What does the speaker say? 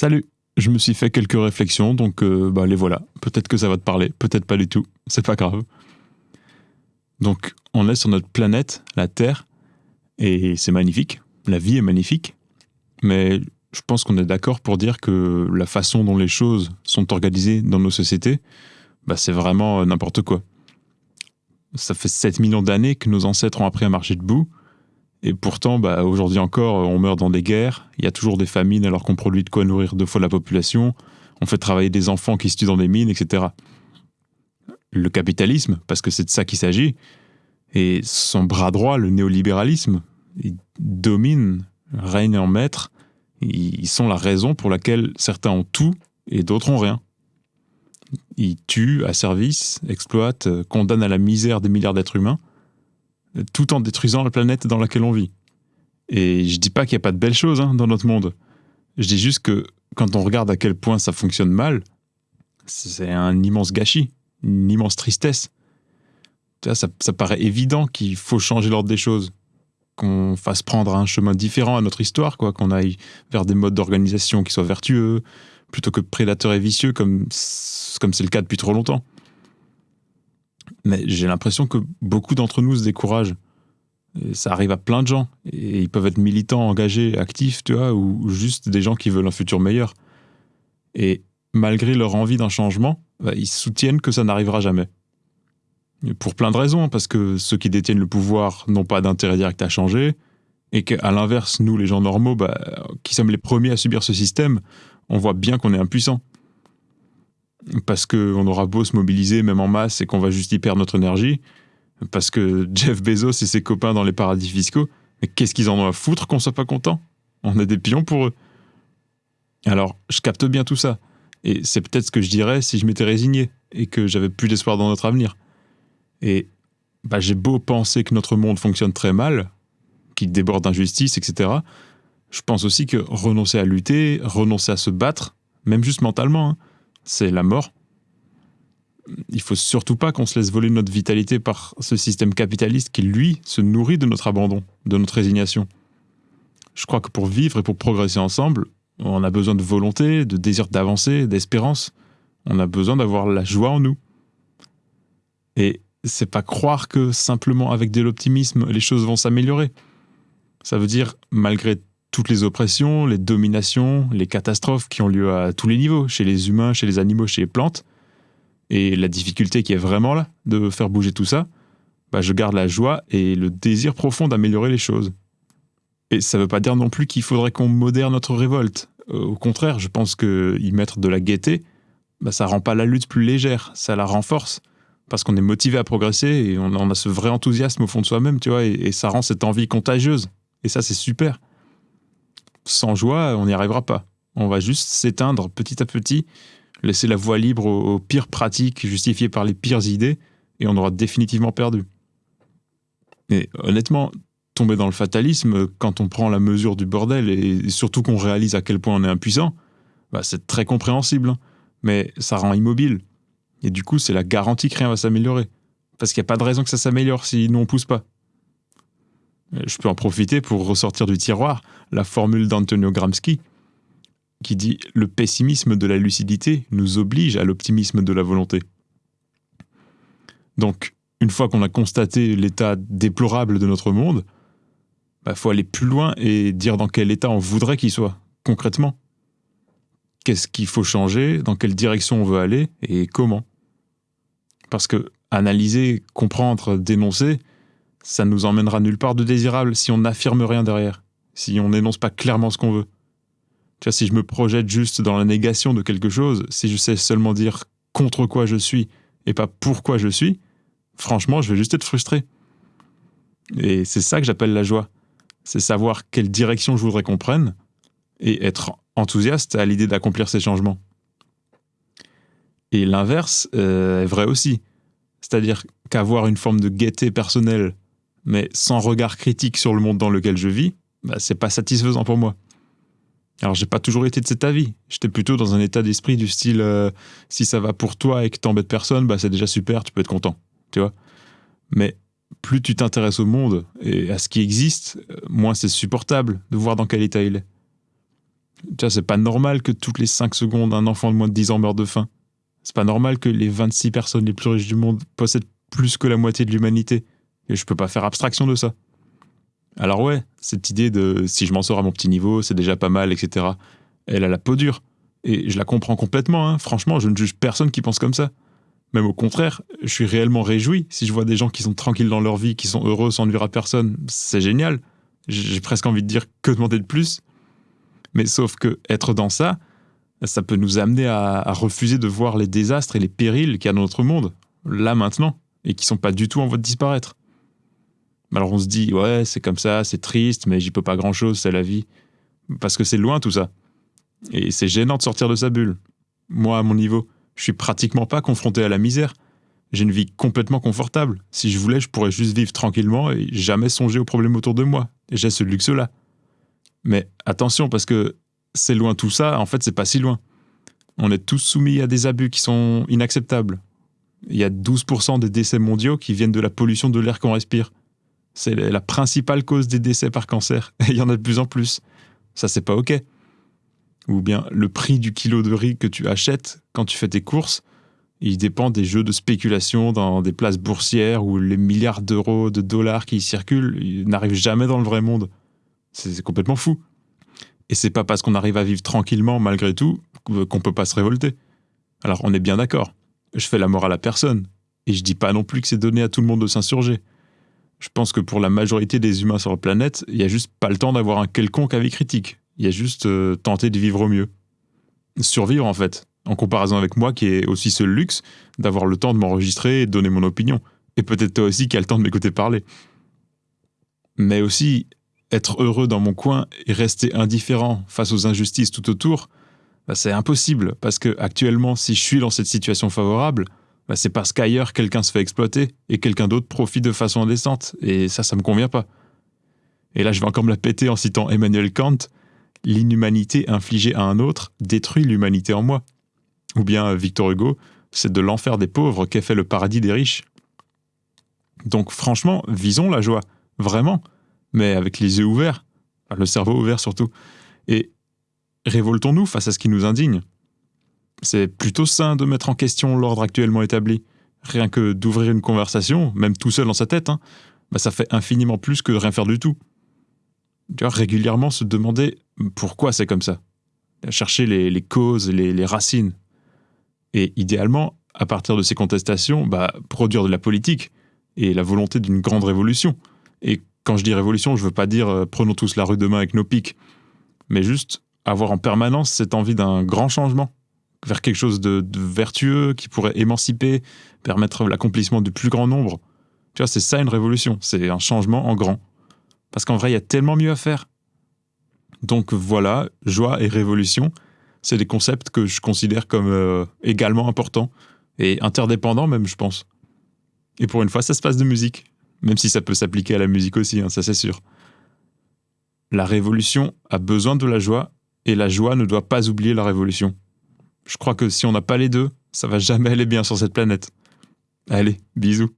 Salut Je me suis fait quelques réflexions, donc euh, bah, les voilà. Peut-être que ça va te parler, peut-être pas du tout, c'est pas grave. Donc, on est sur notre planète, la Terre, et c'est magnifique. La vie est magnifique. Mais je pense qu'on est d'accord pour dire que la façon dont les choses sont organisées dans nos sociétés, bah, c'est vraiment euh, n'importe quoi. Ça fait 7 millions d'années que nos ancêtres ont appris à marcher debout, et pourtant, bah, aujourd'hui encore, on meurt dans des guerres, il y a toujours des famines alors qu'on produit de quoi nourrir deux fois la population, on fait travailler des enfants qui se tuent dans des mines, etc. Le capitalisme, parce que c'est de ça qu'il s'agit, et son bras droit, le néolibéralisme, il domine, règne en maître, ils sont la raison pour laquelle certains ont tout et d'autres ont rien. Ils tuent, asservissent, exploitent, condamnent à la misère des milliards d'êtres humains, tout en détruisant la planète dans laquelle on vit. Et je dis pas qu'il n'y a pas de belles choses hein, dans notre monde. Je dis juste que quand on regarde à quel point ça fonctionne mal, c'est un immense gâchis, une immense tristesse. Ça, ça paraît évident qu'il faut changer l'ordre des choses, qu'on fasse prendre un chemin différent à notre histoire, quoi, qu'on aille vers des modes d'organisation qui soient vertueux, plutôt que prédateurs et vicieux comme comme c'est le cas depuis trop longtemps. Mais j'ai l'impression que beaucoup d'entre nous se découragent. ça arrive à plein de gens. Et ils peuvent être militants, engagés, actifs, tu vois, ou juste des gens qui veulent un futur meilleur. Et malgré leur envie d'un changement, bah, ils soutiennent que ça n'arrivera jamais. Pour plein de raisons, parce que ceux qui détiennent le pouvoir n'ont pas d'intérêt direct à changer, et qu'à l'inverse, nous, les gens normaux, bah, qui sommes les premiers à subir ce système, on voit bien qu'on est impuissant parce qu'on aura beau se mobiliser même en masse et qu'on va juste y perdre notre énergie, parce que Jeff Bezos et ses copains dans les paradis fiscaux, qu'est-ce qu'ils en ont à foutre qu'on soit pas content On est des pions pour eux. Alors, je capte bien tout ça. Et c'est peut-être ce que je dirais si je m'étais résigné et que j'avais plus d'espoir dans notre avenir. Et bah, j'ai beau penser que notre monde fonctionne très mal, qu'il déborde d'injustice, etc. Je pense aussi que renoncer à lutter, renoncer à se battre, même juste mentalement, hein, c'est la mort. Il faut surtout pas qu'on se laisse voler notre vitalité par ce système capitaliste qui, lui, se nourrit de notre abandon, de notre résignation. Je crois que pour vivre et pour progresser ensemble, on a besoin de volonté, de désir d'avancer, d'espérance. On a besoin d'avoir la joie en nous. Et c'est pas croire que simplement avec de l'optimisme, les choses vont s'améliorer. Ça veut dire, malgré toutes les oppressions, les dominations, les catastrophes qui ont lieu à tous les niveaux, chez les humains, chez les animaux, chez les plantes, et la difficulté qui est vraiment là de faire bouger tout ça, bah je garde la joie et le désir profond d'améliorer les choses. Et ça ne veut pas dire non plus qu'il faudrait qu'on modère notre révolte. Euh, au contraire, je pense que y mettre de la gaieté, bah ça rend pas la lutte plus légère, ça la renforce. Parce qu'on est motivé à progresser et on, a ce vrai enthousiasme au fond de soi-même, tu vois, et ça rend cette envie contagieuse. Et ça, c'est super sans joie, on n'y arrivera pas. On va juste s'éteindre petit à petit, laisser la voie libre aux, pires pratiques justifiées par les pires idées, et on aura définitivement perdu. Et honnêtement, tomber dans le fatalisme, quand on prend la mesure du bordel, et surtout qu'on réalise à quel point on est impuissant, bah c'est très compréhensible, hein. mais ça rend immobile. Et du coup, c'est la garantie que rien va s'améliorer. Parce qu'il n'y a pas de raison que ça s'améliore si nous on pousse pas. Je peux en profiter pour ressortir du tiroir la formule d'Antonio Gramsci qui dit Le pessimisme de la lucidité nous oblige à l'optimisme de la volonté. Donc, une fois qu'on a constaté l'état déplorable de notre monde, il bah, faut aller plus loin et dire dans quel état on voudrait qu'il soit, concrètement. Qu'est-ce qu'il faut changer, dans quelle direction on veut aller et comment. Parce que analyser, comprendre, dénoncer, ça nous emmènera nulle part de désirable si on n'affirme rien derrière, si on n'énonce pas clairement ce qu'on veut. Tu vois, si je me projette juste dans la négation de quelque chose, si je sais seulement dire contre quoi je suis et pas pourquoi je suis, franchement, je vais juste être frustré. Et c'est ça que j'appelle la joie. C'est savoir quelle direction je voudrais qu'on prenne et être enthousiaste à l'idée d'accomplir ces changements. Et l'inverse euh, est vrai aussi. C'est-à-dire qu'avoir une forme de gaieté personnelle mais sans regard critique sur le monde dans lequel je vis, bah, c'est pas satisfaisant pour moi. Alors j'ai pas toujours été de cet avis. J'étais plutôt dans un état d'esprit du style euh, si ça va pour toi et que t'embêtes personne, bah c'est déjà super, tu peux être content, tu vois. Mais plus tu t'intéresses au monde et à ce qui existe, euh, moins c'est supportable de voir dans quel état il est. Tu vois, c'est pas normal que toutes les 5 secondes, un enfant de moins de 10 ans meure de faim. C'est pas normal que les 26 personnes les plus riches du monde possèdent plus que la moitié de l'humanité. Et je peux pas faire abstraction de ça. Alors ouais, cette idée de si je m'en sors à mon petit niveau, c'est déjà pas mal, etc. Elle a la peau dure. Et je la comprends complètement, hein. franchement, je ne juge personne qui pense comme ça. Même au contraire, je suis réellement réjoui si je vois des gens qui sont tranquilles dans leur vie, qui sont heureux sans nuire à personne. C'est génial. J'ai presque envie de dire que demander de plus. Mais sauf que être dans ça, ça peut nous amener à, à refuser de voir les désastres et les périls qu'il y a dans notre monde, là maintenant, et qui sont pas du tout en voie de disparaître. Alors on se dit, ouais, c'est comme ça, c'est triste, mais j'y peux pas grand chose, c'est la vie. Parce que c'est loin tout ça. Et c'est gênant de sortir de sa bulle. Moi, à mon niveau, je suis pratiquement pas confronté à la misère. J'ai une vie complètement confortable. Si je voulais, je pourrais juste vivre tranquillement et jamais songer aux problèmes autour de moi. J'ai ce luxe-là. Mais attention, parce que c'est loin tout ça, en fait, c'est pas si loin. On est tous soumis à des abus qui sont inacceptables. Il y a 12% des décès mondiaux qui viennent de la pollution de l'air qu'on respire. C'est la principale cause des décès par cancer. Et il y en a de plus en plus. Ça, c'est pas OK ou bien le prix du kilo de riz que tu achètes quand tu fais tes courses, il dépend des jeux de spéculation dans des places boursières où les milliards d'euros, de dollars qui circulent n'arrivent jamais dans le vrai monde. C'est complètement fou. Et c'est pas parce qu'on arrive à vivre tranquillement malgré tout qu'on peut pas se révolter. Alors on est bien d'accord. Je fais la morale à personne. Et je dis pas non plus que c'est donné à tout le monde de s'insurger. Je pense que pour la majorité des humains sur la planète, il y a juste pas le temps d'avoir un quelconque avis critique. Il y a juste euh, tenter de vivre au mieux. Survivre, en fait. En comparaison avec moi, qui ai aussi ce luxe d'avoir le temps de m'enregistrer et de donner mon opinion. Et peut-être toi aussi qui as le temps de m'écouter parler. Mais aussi, être heureux dans mon coin et rester indifférent face aux injustices tout autour, bah, c'est impossible. Parce que actuellement, si je suis dans cette situation favorable, bah, c'est parce qu'ailleurs, quelqu'un se fait exploiter et quelqu'un d'autre profite de façon indécente. Et ça, ça me convient pas. Et là, je vais encore me la péter en citant Emmanuel Kant, l'inhumanité infligée à un autre détruit l'humanité en moi. Ou bien Victor Hugo, c'est de l'enfer des pauvres qu'est fait le paradis des riches. Donc franchement, visons la joie, vraiment, mais avec les yeux ouverts, le cerveau ouvert surtout, et révoltons-nous face à ce qui nous indigne. C'est plutôt sain de mettre en question l'ordre actuellement établi. Rien que d'ouvrir une conversation, même tout seul dans sa tête, hein, bah ça fait infiniment plus que de rien faire du tout. Tu vois, régulièrement se demander pourquoi c'est comme ça. Chercher les, causes, les, les, racines. Et idéalement, à partir de ces contestations, bah, produire de la politique et la volonté d'une grande révolution. Et quand je dis révolution, je veux pas dire euh, prenons tous la rue demain avec nos pics, mais juste avoir en permanence cette envie d'un grand changement vers quelque chose de, vertueux qui pourrait émanciper, permettre l'accomplissement du plus grand nombre. Tu vois, c'est ça une révolution, c'est un changement en grand. Parce qu'en vrai, il y a tellement mieux à faire. Donc voilà, joie et révolution, c'est des concepts que je considère comme euh, également importants et interdépendants même, je pense. Et pour une fois, ça se passe de musique, même si ça peut s'appliquer à la musique aussi, hein, ça c'est sûr. La révolution a besoin de la joie et la joie ne doit pas oublier la révolution. Je crois que si on n'a pas les deux, ça va jamais aller bien sur cette planète. Allez, bisous.